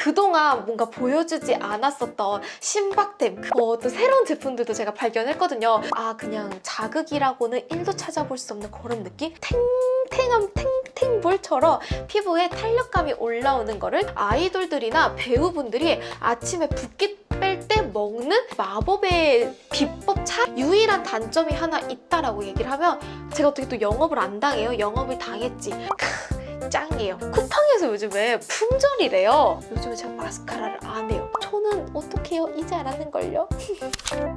그동안 뭔가 보여주지 않았었던 신박템 어, 또 새로운 제품들도 제가 발견했거든요. 아 그냥 자극이라고는 1도 찾아볼 수 없는 그런 느낌? 탱탱함 탱탱볼처럼 피부에 탄력감이 올라오는 거를 아이돌들이나 배우분들이 아침에 붓기 뺄때 먹는 마법의 비법 차 유일한 단점이 하나 있다라고 얘기를 하면 제가 어떻게 또 영업을 안 당해요? 영업을 당했지. 크, 짱이에요. 쿠팡에서 요즘에 품절이래요. 요즘에 제가 마스카라를 안 해요. 저는 어떻게 해요? 이제 알았는걸요?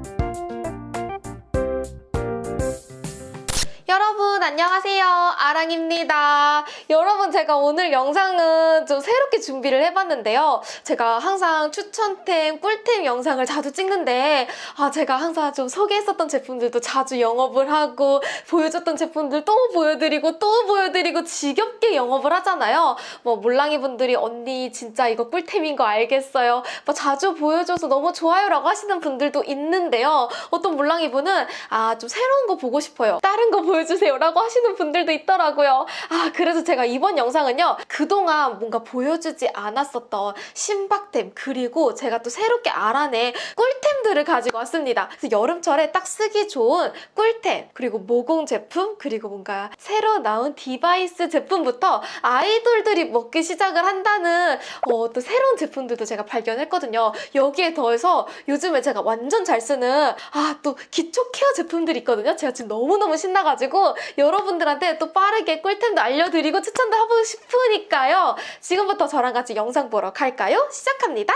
안녕하세요. 아랑입니다. 여러분 제가 오늘 영상은 좀 새롭게 준비를 해봤는데요. 제가 항상 추천템 꿀템 영상을 자주 찍는데 아 제가 항상 좀 소개했었던 제품들도 자주 영업을 하고 보여줬던 제품들 또 보여드리고 또 보여드리고 지겹게 영업을 하잖아요. 뭐 몰랑이 분들이 언니 진짜 이거 꿀템인 거 알겠어요? 뭐 자주 보여줘서 너무 좋아요 라고 하시는 분들도 있는데요. 어떤 몰랑이 분은 아 좀 새로운 거 보고 싶어요. 다른 거 보여주세요 라고 하시는 분들도 있더라고요. 아 그래서 제가 이번 영상은요. 그동안 뭔가 보여주지 않았었던 신박템 그리고 제가 또 새롭게 알아낸 꿀템들을 가지고 왔습니다. 그래서 여름철에 딱 쓰기 좋은 꿀템 그리고 모공 제품 그리고 뭔가 새로 나온 device 제품부터 아이돌들이 먹기 시작을 한다는 어, 또 새로운 제품들도 제가 발견했거든요. 여기에 더해서 요즘에 제가 완전 잘 쓰는 아 또 기초 케어 제품들이 있거든요. 제가 지금 너무너무 신나가지고 여러분들한테 또 빠르게 꿀템도 알려드리고 추천도 하고 싶으니까요. 지금부터 저랑 같이 영상 보러 갈까요? 시작합니다.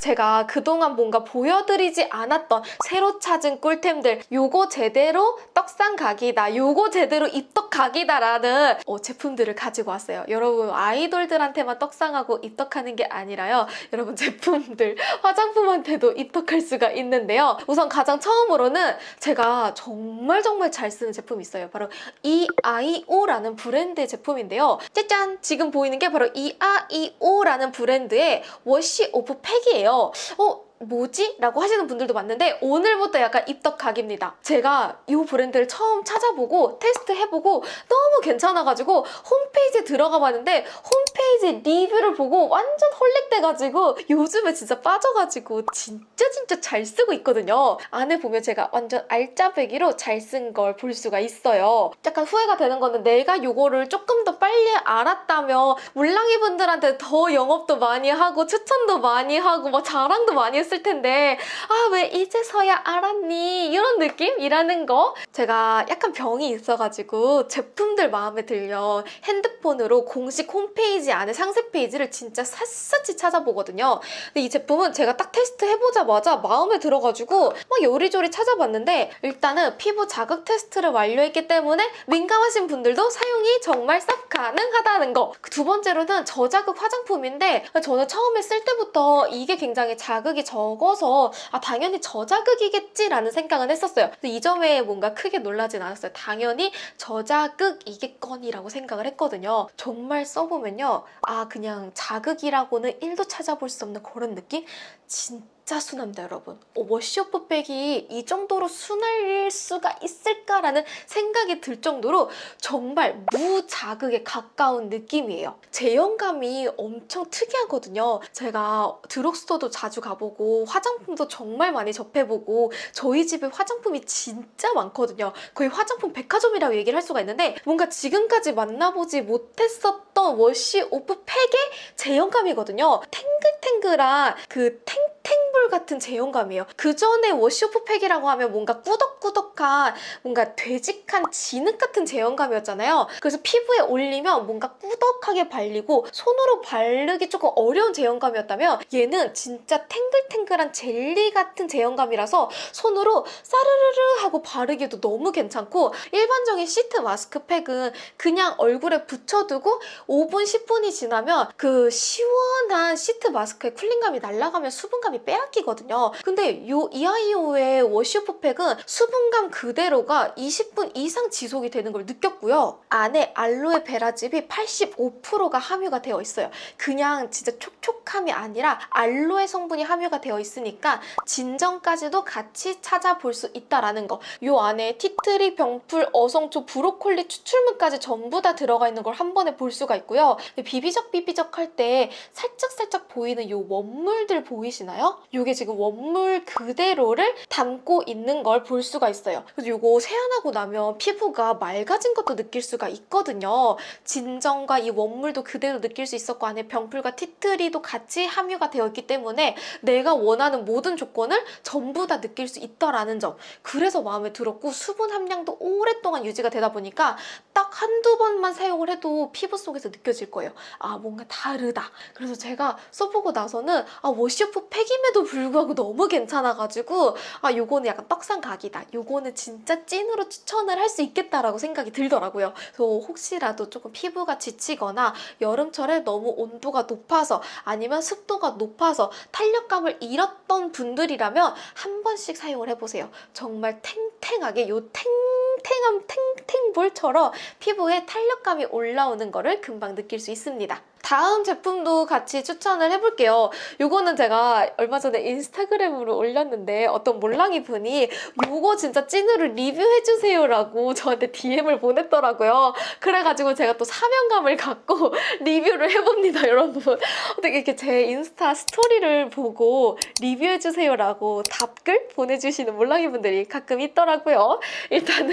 제가 그동안 뭔가 보여드리지 않았던 새로 찾은 꿀템들 요거 제대로 떡상 각이다 요거 제대로 입덕 각이다 라는 어, 제품들을 가지고 왔어요. 여러분 아이돌들한테만 떡상하고 입덕하는 게 아니라요. 여러분 제품들 화장품한테도 입덕할 수가 있는데요. 우선 가장 처음으로는 제가 정말 정말 잘 쓰는 제품이 있어요. 바로 EIO라는 브랜드의 제품인데요. 짜잔! 지금 보이는 게 바로 EIO라는 브랜드의 워시 오프 팩이에요 어? 뭐지? 라고 하시는 분들도 많은데 오늘부터 약간 입덕각입니다. 제가 이 브랜드를 처음 찾아보고 테스트해보고 너무 괜찮아가지고 홈페이지에 들어가 봤는데 홈페이지 리뷰를 보고 완전 헐렉돼가지고 요즘에 진짜 빠져가지고 진짜 진짜 잘 쓰고 있거든요. 안에 보면 제가 완전 알짜배기로 잘 쓴 걸 볼 수가 있어요. 약간 후회가 되는 거는 내가 이거를 조금 더 빨리 알았다면 물랑이 분들한테 더 영업도 많이 하고 추천도 많이 하고 막 자랑도 많이 했을 텐데 아 왜 이제서야 알았니? 이런 느낌이라는 거. 제가 약간 병이 있어가지고 제품들 마음에 들면 핸드폰으로 공식 홈페이지 안에 상세 페이지를 진짜 샅샅이 찾아보거든요. 근데 이 제품은 제가 딱 테스트 해보자마자 마음에 들어가지고 막 요리조리 찾아봤는데 일단은 피부 자극 테스트를 완료했기 때문에 민감하신 분들도 사용이 정말 싹 가능하다는 거. 두 번째로는 저자극 화장품인데 저는 처음에 쓸 때부터 이게 굉장히 자극이 적 어서 아 당연히 저자극이겠지라는 생각은 했었어요. 이 점에 뭔가 크게 놀라진 않았어요. 당연히 저자극이겠거니라고 생각을 했거든요. 정말 써보면요. 아 그냥 자극이라고는 1도 찾아볼 수 없는 그런 느낌? 진짜 진짜 순합니다 여러분. 어, 워시오프백이 이 정도로 순할 수가 있을까라는 생각이 들 정도로 정말 무자극에 가까운 느낌이에요. 제형감이 엄청 특이하거든요. 제가 드럭스토어도 자주 가보고 화장품도 정말 많이 접해보고 저희 집에 화장품이 진짜 많거든요. 거의 화장품 백화점이라고 얘기를 할 수가 있는데 뭔가 지금까지 만나보지 못했었던 워시오프팩의 제형감이거든요. 탱글탱글한 그 탱, 탱볼 같은 제형감이에요. 그 전에 워시오프 팩이라고 하면 뭔가 꾸덕꾸덕한 뭔가 되직한 진흙 같은 제형감이었잖아요. 그래서 피부에 올리면 뭔가 꾸덕하게 발리고 손으로 바르기 조금 어려운 제형감이었다면 얘는 진짜 탱글탱글한 젤리 같은 제형감이라서 손으로 사르르르 하고 바르기도 너무 괜찮고 일반적인 시트 마스크팩은 그냥 얼굴에 붙여두고 5분, 10분이 지나면 그 시원한 sheet mask의 cooling감이 날아가면 수분감이 빼앗기고 땡기거든요. 근데 요 이아이오의 wash-off 팩은 수분감 그대로가 20분 이상 지속이 되는 걸 느꼈고요. 안에 알로에 베라즙이 85%가 함유가 되어 있어요. 그냥 진짜 촉촉함이 아니라 알로에 성분이 함유가 되어 있으니까 진정까지도 같이 찾아볼 수 있다라는 거. 요 안에 tea tree, 병풀, 어성초, 브로콜리 추출물까지 전부 다 들어가 있는 걸 한 번에 볼 수가 있고요. 비비적 비비적 할 때 살짝살짝 보이는 요 원물들 보이시나요? 요게 지금 원물 그대로를 담고 있는 걸 볼 수가 있어요. 그래서 요거 세안하고 나면 피부가 맑아진 것도 느낄 수가 있거든요. 진정과 이 원물도 그대로 느낄 수 있었고 안에 병풀과 티트리도 같이 함유가 되어 있기 때문에 내가 원하는 모든 조건을 전부 다 느낄 수 있다라는 점. 그래서 마음에 들었고 수분 함량도 오랫동안 유지가 되다 보니까 딱 한두 번만 사용을 해도 피부 속에서 느껴질 거예요. 아 뭔가 다르다. 그래서 제가 써보고 나서는 아 워시오프 팩임에도 불구하고 너무 괜찮아가지고 아 요거는 약간 떡상 각이다. 요거는 진짜 찐으로 추천을 할 수 있겠다라고 생각이 들더라고요. 그래서 혹시라도 조금 피부가 지치거나 여름철에 너무 온도가 높아서 아니면 습도가 높아서 탄력감을 잃었던 분들이라면 한 번씩 사용을 해보세요. 정말 탱탱하게 요 탱탱한 탱탱볼처럼 피부에 탄력감이 올라오는 거를 금방 느낄 수 있습니다. 다음 제품도 같이 추천을 해볼게요. 요거는 제가 얼마 전에 인스타그램으로 올렸는데 어떤 몰랑이 분이 요거 진짜 찐으로 리뷰해주세요 라고 저한테 DM을 보냈더라고요. 그래가지고 제가 또 사명감을 갖고 리뷰를 해봅니다, 여러분. 어떻게 이렇게 제 인스타 스토리를 보고 리뷰해주세요 라고 답글 보내주시는 몰랑이 분들이 가끔 있더라고요. 일단은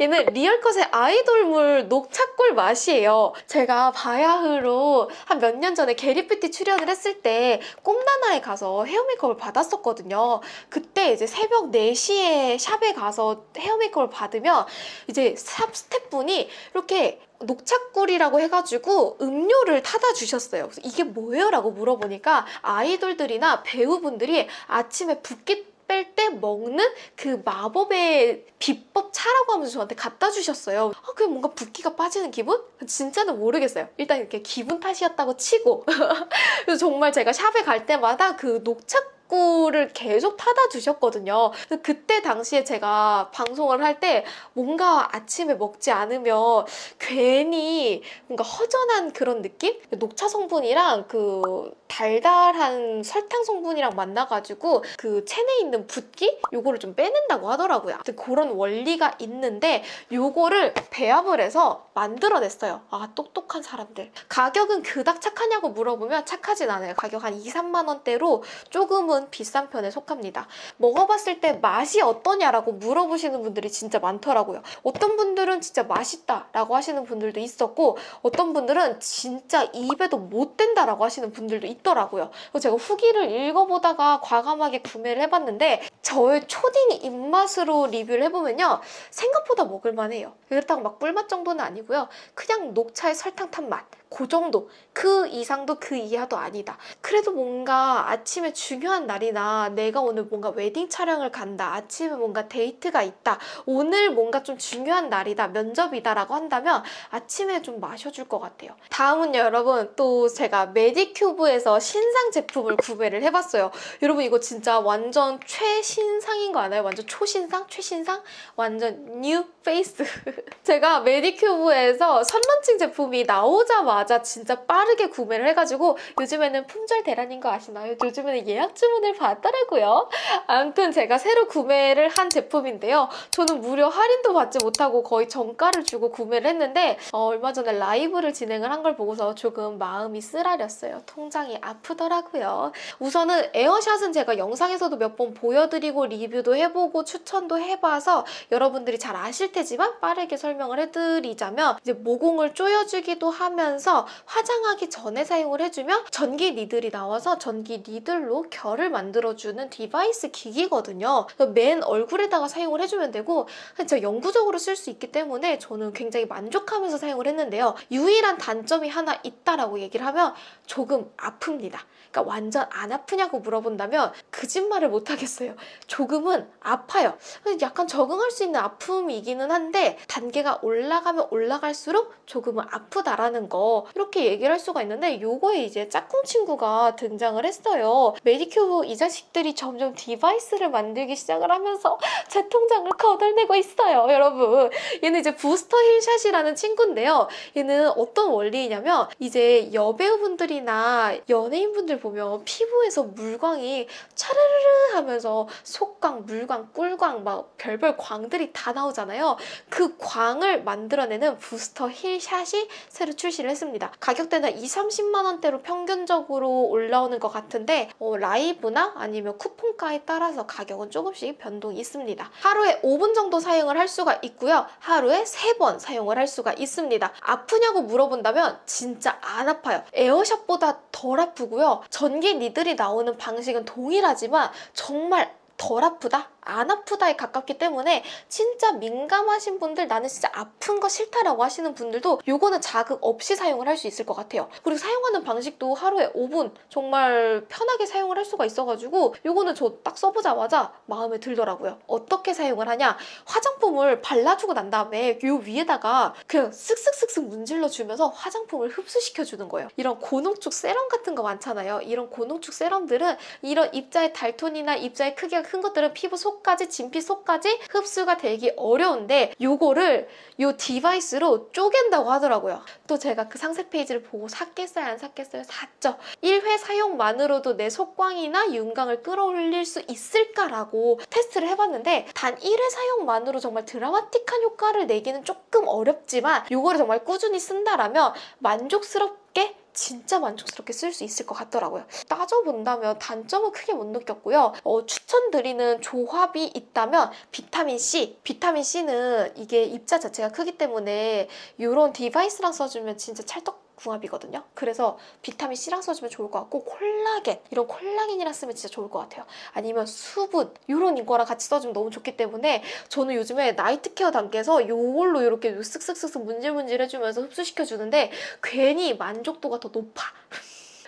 얘는 리얼컷의 아이돌물 녹차꿀 맛이에요. 제가 바야흐로 한 몇 년 전에 게리피티 출연을 했을 때 꼼나나에 가서 헤어 메이크업을 받았었거든요. 그때 이제 새벽 4시에 샵에 가서 헤어 메이크업을 받으면 이제 샵 스태프분이 이렇게 녹차꿀이라고 해가지고 음료를 타다 주셨어요. 그래서 이게 뭐예요? 라고 물어보니까 아이돌들이나 배우분들이 아침에 붓기 뺄 때 먹는 그 마법의 비법 차라고 하면서 저한테 갖다 주셨어요. 아, 그게 뭔가 붓기가 빠지는 기분? 진짜는 모르겠어요. 일단 이렇게 기분 탓이었다고 치고. 그래서 정말 제가 샵에 갈 때마다 그 녹차 꿀을 계속 타다 주셨거든요. 그때 당시에 제가 방송을 할 때 뭔가 아침에 먹지 않으면 괜히 뭔가 허전한 그런 느낌? 녹차 성분이랑 그 달달한 설탕 성분이랑 만나가지고 그 체내에 있는 붓기? 요거를 좀 빼낸다고 하더라고요. 그런 원리가 있는데 요거를 배합을 해서 만들어냈어요. 아 똑똑한 사람들. 가격은 그닥 착하냐고 물어보면 착하진 않아요. 가격 한 2, 3만 원대로 조금은 비싼 편에 속합니다. 먹어봤을 때 맛이 어떠냐라고 물어보시는 분들이 진짜 많더라고요. 어떤 분들은 진짜 맛있다라고 하시는 분들도 있었고 어떤 분들은 진짜 입에도 못 된다라고 하시는 분들도 있더라고요. 제가 후기를 읽어보다가 과감하게 구매를 해봤는데 저의 초딩 입맛으로 리뷰를 해보면요. 생각보다 먹을만해요. 그렇다고 막 꿀맛 정도는 아니고요. 그냥 녹차에 설탕 탄 맛. 그 정도. 그 이상도 그 이하도 아니다. 그래도 뭔가 아침에 중요한 날이나 내가 오늘 뭔가 웨딩 촬영을 간다. 아침에 뭔가 데이트가 있다. 오늘 뭔가 좀 중요한 날이다. 면접이다 라고 한다면 아침에 좀 마셔줄 것 같아요. 다음은 여러분 또 제가 메디큐브에서 신상 제품을 구매를 해봤어요. 여러분 이거 진짜 완전 최신상인 거 아나요? 완전 초신상? 최신상? 완전 뉴 페이스. 제가 메디큐브에서 선런칭 제품이 나오자마자 진짜 빠르게 구매를 해가지고 요즘에는 품절 대란인 거 아시나요? 요즘에는 예약 주문을 받더라고요. 아무튼 제가 새로 구매를 한 제품인데요. 저는 무려 할인도 받지 못하고 거의 정가를 주고 구매를 했는데 어, 얼마 전에 라이브를 진행을 한 걸 보고서 조금 마음이 쓰라렸어요. 통장이 아프더라고요. 우선은 에어샷은 제가 영상에서도 몇 번 보여드리고 리뷰도 해보고 추천도 해봐서 여러분들이 잘 아실 테지만 빠르게 설명을 해드리자면 이제 모공을 조여주기도 하면서 화장하기 전에 사용을 해주면 전기 needle이 나와서 전기 needle로 결을 만들어주는 device 기기거든요. 맨 얼굴에다가 사용을 해주면 되고 진짜 영구적으로 쓸 수 있기 때문에 저는 굉장히 만족하면서 사용을 했는데요. 유일한 단점이 하나 있다라고 얘기를 하면 조금 아픕니다. 그러니까 완전 안 아프냐고 물어본다면 거짓말을 못 하겠어요. 조금은 아파요. 약간 적응할 수 있는 아픔이기는 한데 단계가 올라가면 올라갈수록 조금은 아프다라는 거. 이렇게 얘기를 할 수가 있는데 요거에 이제 짝꿍 친구가 등장을 했어요. 메디큐브 이 자식들이 점점 device를 만들기 시작을 하면서 제 통장을 거덜내고 있어요, 여러분. 얘는 이제 부스터 힐샷이라는 친구인데요. 얘는 어떤 원리냐면 이제 여배우분들이나 연예인분들 보면 피부에서 물광이 차르르르 하면서 속광, 물광, 꿀광 막 별별 광들이 다 나오잖아요. 그 광을 만들어내는 부스터 힐샷이 새로 출시를 했습니다. 가격대는 2, 30만 원대로 평균적으로 올라오는 것 같은데 어, 라이브 나 아니면 쿠폰가에 따라서 가격은 조금씩 변동이 있습니다. 하루에 5분 정도 사용을 할 수가 있고요. 하루에 3번 사용을 할 수가 있습니다. 아프냐고 물어본다면 진짜 안 아파요. 에어샷보다 덜 아프고요. 전기 니들이 나오는 방식은 동일하지만 정말 덜 아프다? 안 아프다에 가깝기 때문에 진짜 민감하신 분들 나는 진짜 아픈 거 싫다라고 하시는 분들도 요거는 자극 없이 사용을 할 수 있을 것 같아요. 그리고 사용하는 방식도 하루에 5분 정말 편하게 사용을 할 수가 있어가지고 요거는 저 딱 써보자마자 마음에 들더라고요. 어떻게 사용을 하냐? 화장품을 발라주고 난 다음에 요 위에다가 그냥 쓱쓱쓱쓱 문질러 주면서 화장품을 흡수시켜 주는 거예요. 이런 고농축 세럼 같은 거 많잖아요. 이런 고농축 세럼들은 이런 입자의 달톤이나 입자의 크기가 큰 것들은 피부 속 까지 진피 속까지 흡수가 되기 어려운데 요거를 요 device로 쪼갠다고 하더라고요. 또 제가 그 상세 페이지를 보고 샀겠어요 안 샀겠어요? 샀죠. 1회 사용만으로도 내 속광이나 윤광을 끌어올릴 수 있을까라고 테스트를 해봤는데 단 1회 사용만으로 정말 드라마틱한 효과를 내기는 조금 어렵지만 요거를 정말 꾸준히 쓴다라면 만족스럽게 진짜 만족스럽게 쓸 수 있을 것 같더라고요. 따져본다면 단점은 크게 못 느꼈고요. 어, 추천드리는 조합이 있다면 비타민C. 비타민C는 이게 입자 자체가 크기 때문에 이런 device랑 써주면 진짜 찰떡 궁합이거든요. 그래서 비타민 C랑 써주면 좋을 것 같고 콜라겐 이런 콜라겐이랑 쓰면 진짜 좋을 것 같아요. 아니면 수분 이런 이거랑 같이 써주면 너무 좋기 때문에 저는 요즘에 night care 단계에서 이걸로 이렇게 쓱쓱쓱쓱 문질문질 해주면서 흡수시켜 주는데 괜히 만족도가 더 높아.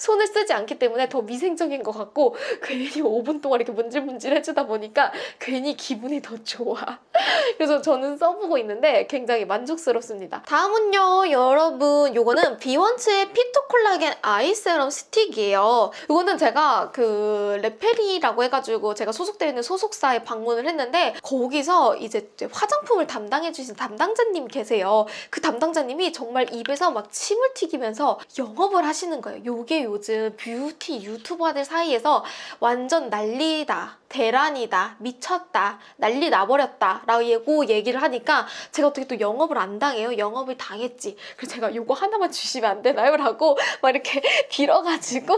손을 쓰지 않기 때문에 더 위생적인 것 같고 괜히 5분 동안 이렇게 문질문질 해주다 보니까 괜히 기분이 더 좋아. 그래서 저는 써보고 있는데 굉장히 만족스럽습니다. 다음은요, 여러분. 요거는 비원츠의 피토콜라겐 eye serum stick이에요. 요거는 제가 그 레페리라고 해가지고 제가 소속되어 있는 소속사에 방문을 했는데 거기서 이제 화장품을 담당해주신 담당자님 계세요. 그 담당자님이 정말 입에서 막 침을 튀기면서 영업을 하시는 거예요. 요게 요즘 뷰티 유튜버들 사이에서 완전 난리다. 대란이다, 미쳤다, 난리 나버렸다 라고 얘기를 하니까 제가 어떻게 또 영업을 안 당해요? 영업을 당했지. 그래서 제가 요거 하나만 주시면 안 되나요? 라고 막 이렇게 빌어가지고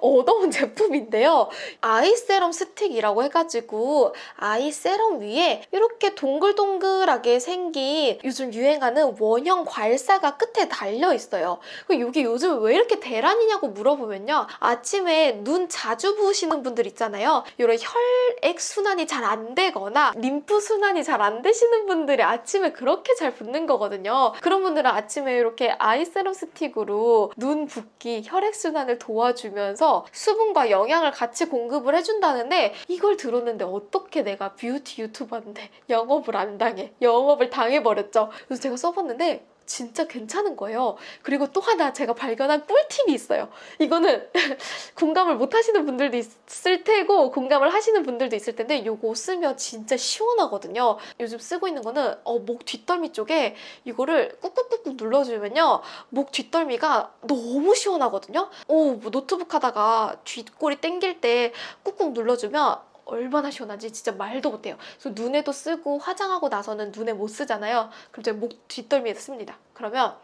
얻어온 제품인데요. eye serum stick이라고 해가지고 eye serum 위에 이렇게 동글동글하게 생긴 요즘 유행하는 원형 괄사가 끝에 달려 있어요. 이게 요즘 왜 이렇게 대란이냐고 물어보면요. 아침에 눈 자주 부으시는 분들 있잖아요. 이런 혈 혈액 순환이 잘 안 되거나 림프 순환이 잘 안 되시는 분들이 아침에 그렇게 잘 붓는 거거든요. 그런 분들은 아침에 이렇게 eye serum stick으로 눈 붓기, 혈액 순환을 도와주면서 수분과 영양을 같이 공급을 해준다는데 이걸 들었는데 어떻게 내가 뷰티 유튜버인데 영업을 안 당해. 영업을 당해버렸죠. 그래서 제가 써봤는데 진짜 괜찮은 거예요. 그리고 또 하나 제가 발견한 꿀팁이 있어요. 이거는 공감을 못 하시는 분들도 있을 테고 공감을 하시는 분들도 있을 텐데 이거 쓰면 진짜 시원하거든요. 요즘 쓰고 있는 거는 어, 목 뒷덜미 쪽에 이거를 꾹꾹꾹꾹 눌러주면요. 목 뒷덜미가 너무 시원하거든요. 오, 뭐 노트북 하다가 뒷골이 땡길 때 꾹꾹 눌러주면 얼마나 시원한지 진짜 말도 못해요. 그래서 눈에도 쓰고 화장하고 나서는 눈에 못 쓰잖아요. 그럼 제가 목 뒷덜미에서 씁니다. 그러면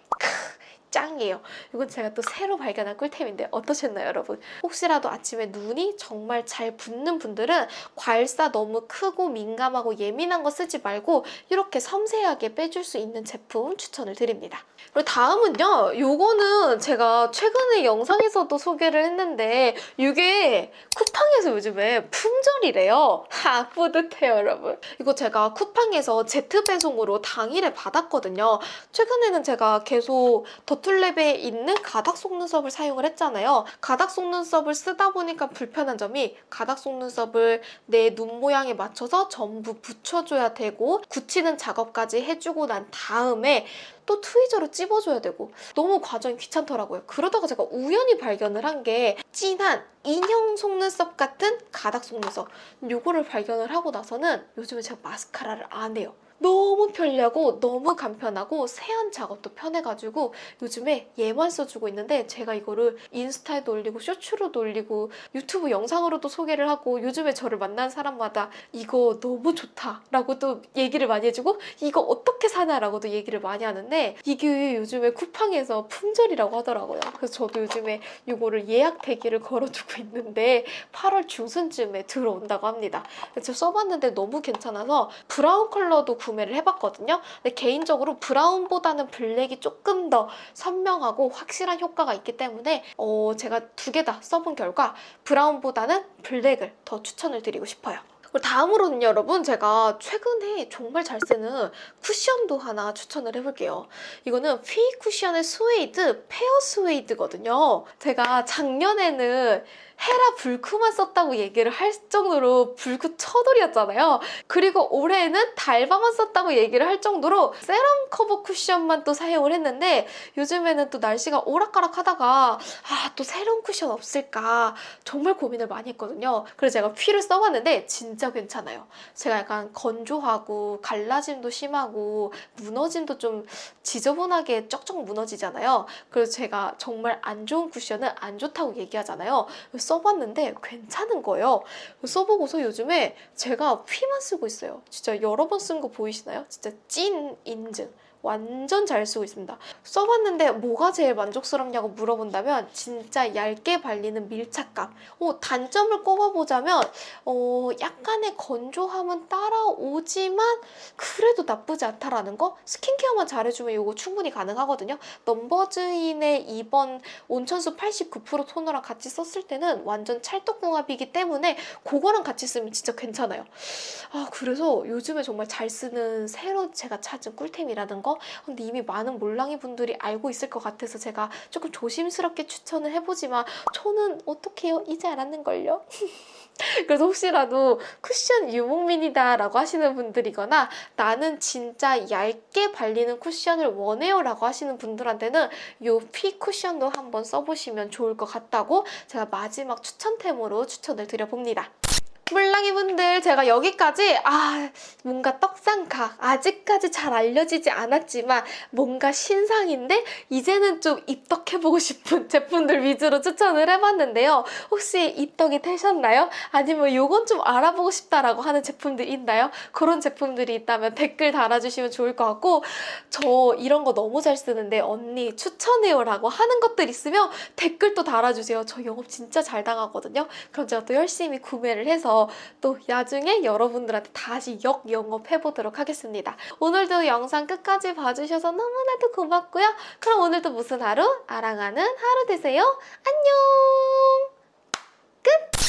짱이에요. 이건 제가 또 새로 발견한 꿀템인데 어떠셨나요, 여러분? 혹시라도 아침에 눈이 정말 잘 붓는 분들은 괄사 너무 크고 민감하고 예민한 거 쓰지 말고 이렇게 섬세하게 빼줄 수 있는 제품 추천을 드립니다. 그리고 다음은요. 요거는 제가 최근에 영상에서도 소개를 했는데 이게 쿠팡에서 요즘에 품절이래요. 하, 뿌듯해요, 여러분. 이거 제가 쿠팡에서 제트 배송으로 당일에 받았거든요. 최근에는 제가 계속 더 툴랩에 있는 가닥 속눈썹을 사용을 했잖아요. 가닥 속눈썹을 쓰다 보니까 불편한 점이 가닥 속눈썹을 내 눈 모양에 맞춰서 전부 붙여줘야 되고 굳히는 작업까지 해주고 난 다음에 또또 트위저로 찝어줘야 되고 너무 과정이 귀찮더라고요. 그러다가 제가 우연히 발견을 한 게 진한 인형 속눈썹 같은 가닥 속눈썹 요거를 발견을 하고 나서는 요즘에 제가 마스카라를 안 해요. 너무 편리하고 너무 간편하고 세안 작업도 편해가지고 요즘에 얘만 써주고 있는데 제가 이거를 인스타에도 올리고 쇼츠로도 올리고 유튜브 영상으로도 소개를 하고 요즘에 저를 만난 사람마다 이거 너무 좋다 라고 또 얘기를 많이 해주고 이거 어떻게 사냐라고도 얘기를 많이 하는데 이게 요즘에 쿠팡에서 품절이라고 하더라고요. 그래서 저도 요즘에 이거를 예약 대기를 걸어두고 있는데 8월 중순쯤에 들어온다고 합니다. 제가 써봤는데 너무 괜찮아서 브라운 컬러도 구매를 해봤거든요. 근데 개인적으로 브라운보다는 블랙이 조금 더 선명하고 확실한 효과가 있기 때문에 어, 제가 두 개 다 써본 결과 브라운보다는 블랙을 더 추천을 드리고 싶어요. 그리고 다음으로는 여러분 제가 최근에 정말 잘 쓰는 쿠션도 하나 추천을 해볼게요. 이거는 퓌 쿠션의 스웨이드 페어 스웨이드거든요. 제가 작년에는 헤라 불크만 썼다고 얘기를 할 정도로 불크 처돌이었잖아요. 그리고 올해는 달바만 썼다고 얘기를 할 정도로 세럼 커버 쿠션만 또 사용을 했는데 요즘에는 또 날씨가 오락가락 하다가 아 또 새로운 쿠션 없을까 정말 고민을 많이 했거든요. 그래서 제가 휘를 써봤는데 진짜 괜찮아요. 제가 약간 건조하고 갈라짐도 심하고 무너짐도 좀 지저분하게 쩍쩍 무너지잖아요. 그래서 제가 정말 안 좋은 쿠션은 안 좋다고 얘기하잖아요. 써봤는데 괜찮은 거예요. 써보고서 요즘에 제가 휘만 쓰고 있어요. 진짜 여러 번 쓴 거 보이시나요? 진짜 찐 인증. 완전 잘 쓰고 있습니다. 써봤는데 뭐가 제일 만족스럽냐고 물어본다면 진짜 얇게 발리는 밀착감. 어, 단점을 꼽아보자면 어, 약간의 건조함은 따라오지만 그래도 나쁘지 않다라는 거? 스킨케어만 잘해주면 이거 충분히 가능하거든요. 넘버즈인의 이번 온천수 89% 토너랑 같이 썼을 때는 완전 찰떡궁합이기 때문에 그거랑 같이 쓰면 진짜 괜찮아요. 아 그래서 요즘에 정말 잘 쓰는 새로 제가 찾은 꿀템이라는 거 근데 이미 많은 몰랑이 분들이 알고 있을 것 같아서 제가 조금 조심스럽게 추천을 해보지만 저는 어떡해요? 이제 알았는걸요? 그래서 혹시라도 쿠션 유목민이다 라고 하시는 분들이거나 나는 진짜 얇게 발리는 쿠션을 원해요 라고 하시는 분들한테는 이 피 쿠션도 한번 써보시면 좋을 것 같다고 제가 마지막 추천템으로 추천을 드려봅니다. 물랑이 분들 제가 여기까지 아 뭔가 떡상각 아직까지 잘 알려지지 않았지만 뭔가 신상인데 이제는 좀 입덕해보고 싶은 제품들 위주로 추천을 해봤는데요. 혹시 입덕이 되셨나요? 아니면 이건 좀 알아보고 싶다라고 하는 제품들 있나요? 그런 제품들이 있다면 댓글 달아주시면 좋을 것 같고 저 이런 거 너무 잘 쓰는데 언니 추천해요 라고 하는 것들 있으면 댓글도 달아주세요. 저 영업 진짜 잘 당하거든요. 그럼 제가 또 열심히 구매를 또 나중에 여러분들한테 다시 역 영업 해보도록 하겠습니다. 오늘도 영상 끝까지 봐주셔서 너무나도 고맙고요. 그럼 오늘도 무슨 하루? 아랑하는 하루 되세요. 안녕! 끝!